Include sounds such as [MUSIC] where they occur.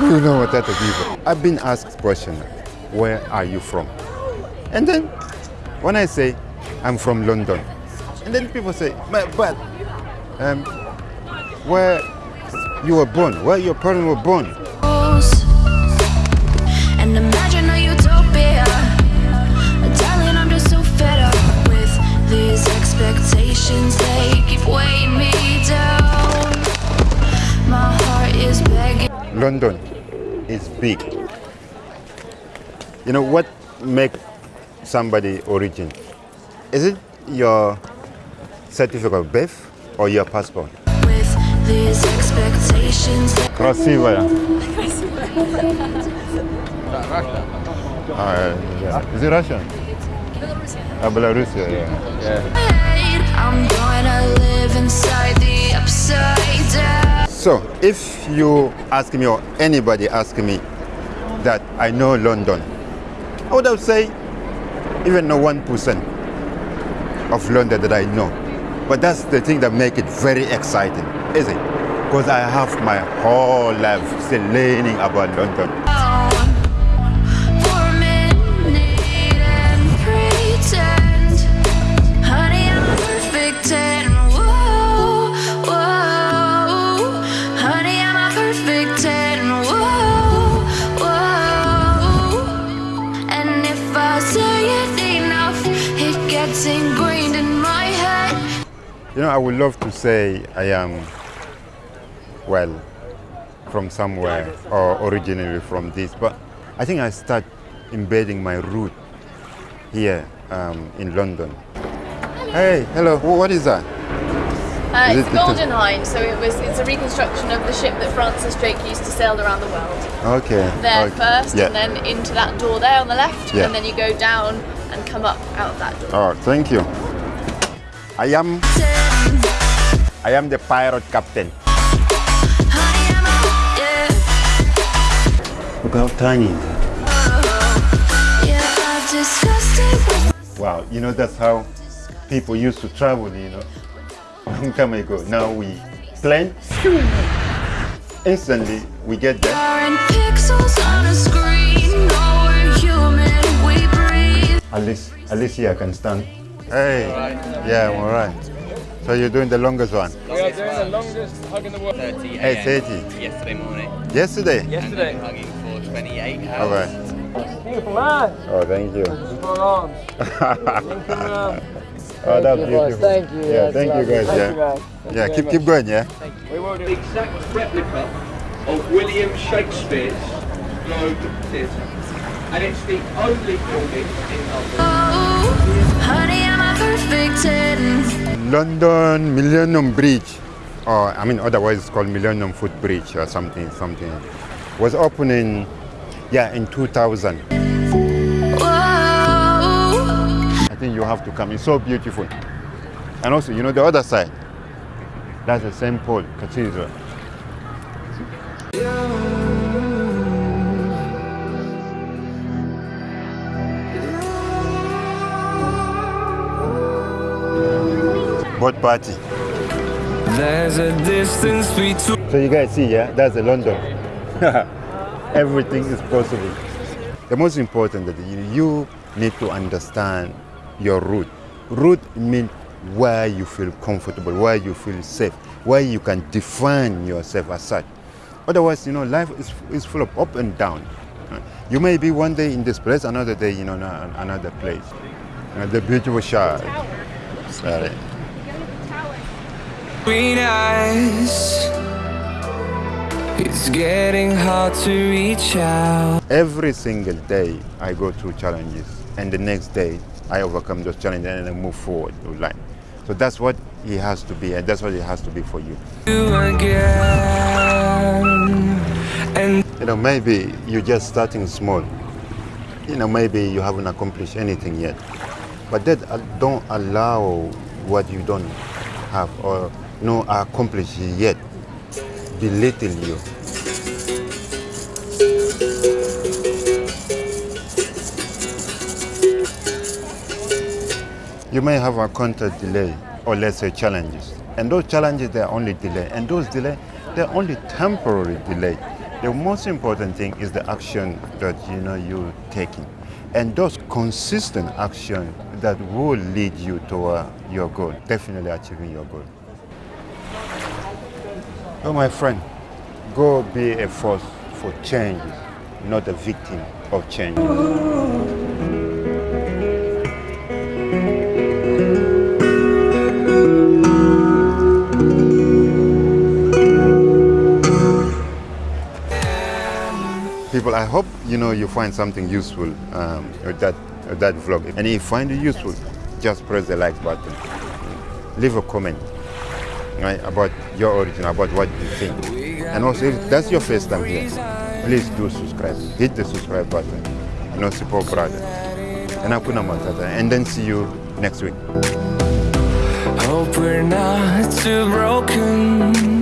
you know what that people. I've been asked question, where are you from? And then when I say I'm from London, and then people say, but, but um, where you were born, where your parents were born. London is big. You know what make somebody origin? Is it your certificate of birth or your passport? With these expectations. Красивая. Uh, yeah. Is it Russian? Uh, Belarus, yeah. yeah. So, if you ask me or anybody ask me that I know London, I would have say even no one percent of London that I know. But that's the thing that make it very exciting, is it? Because I have my whole life still learning about London. You know, I would love to say I am, well, from somewhere or originally from this, but I think I start embedding my root here um, in London. Hey, hello, what is that? Uh, Is it's it Golden Hind, so it was it's a reconstruction of the ship that Francis Drake used to sail around the world. Okay. There okay. first, Yeah. and then into that door there on the left, Yeah. and then you go down and come up out of that door. Oh, thank you. I am, I am the pirate captain. Honey, I'm a. Look how tiny. it is. Yeah, I've discussed it with Wow, you know that's how people used to travel, you know. [LAUGHS] Long time ago. Now we plan, instantly we get there. Are in pixels on a screen. No, we're human. We breathe. At least, at least here I can stand. Hey, yeah, I'm alright. So you're doing the longest one? We are doing the longest hug in the world. 30 Hey, a.m. yesterday morning. Yesterday? And Yesterday. then hugging for 28 hours. Alright. Beautiful man. Oh, thank you. Strong arms. Thank you. [LAUGHS] Oh, that's you, beautiful. Thank you. Yeah, That's thank you guys. Thank yeah, you, guys. Yeah. Keep keep going. Yeah. We will do. the exact replica of William Shakespeare's Globe Theatre. And it's the only building in London. Oh, honey, London Millennium Bridge, or I mean, otherwise it's called Millennium Foot Bridge or something, something, was opening, yeah, in 2000. Whoa. I think you have to come. It's so beautiful. And also, you know, the other side, that's the St. Paul Cathedral. Boat party. There's a distance between So you guys see, yeah, that's the London. [LAUGHS] Everything is possible. The most important that you, you need to understand your route. Route means where you feel comfortable, where you feel safe, where you can define yourself as such. Otherwise, you know, life is, is full of up and down. You may be one day in this place, another day, you know, in another place. The beautiful shard. Sorry. Between us. It's getting hard to reach out. Every single day I go through challenges and the next day I overcome those challenges and I move forward with life. So that's what he has to be and that's what he has to be for you. You again. And You know, maybe you're just starting small. You know, maybe you haven't accomplished anything yet. But that uh, don't allow what you don't have or no accomplish yet belittle you. You may have a encountered delay or let's say challenges. And those challenges, they're only delay. And those delay, they're only temporary delay. The most important thing is the action that you know you're taking, and those consistent action that will lead you toward your goal, definitely achieving your goal. So, my friend, go be a force for change, not a victim of change. People, I hope you know you find something useful um, with that with that vlog. And if you find it useful, just press the like button. Leave a comment right, about your origin, about what you think. And also, if that's your first time here, please do subscribe. Hit the subscribe button. You know, support brother. And Hakuna Matata. And then see you next week. Hope we're not too broken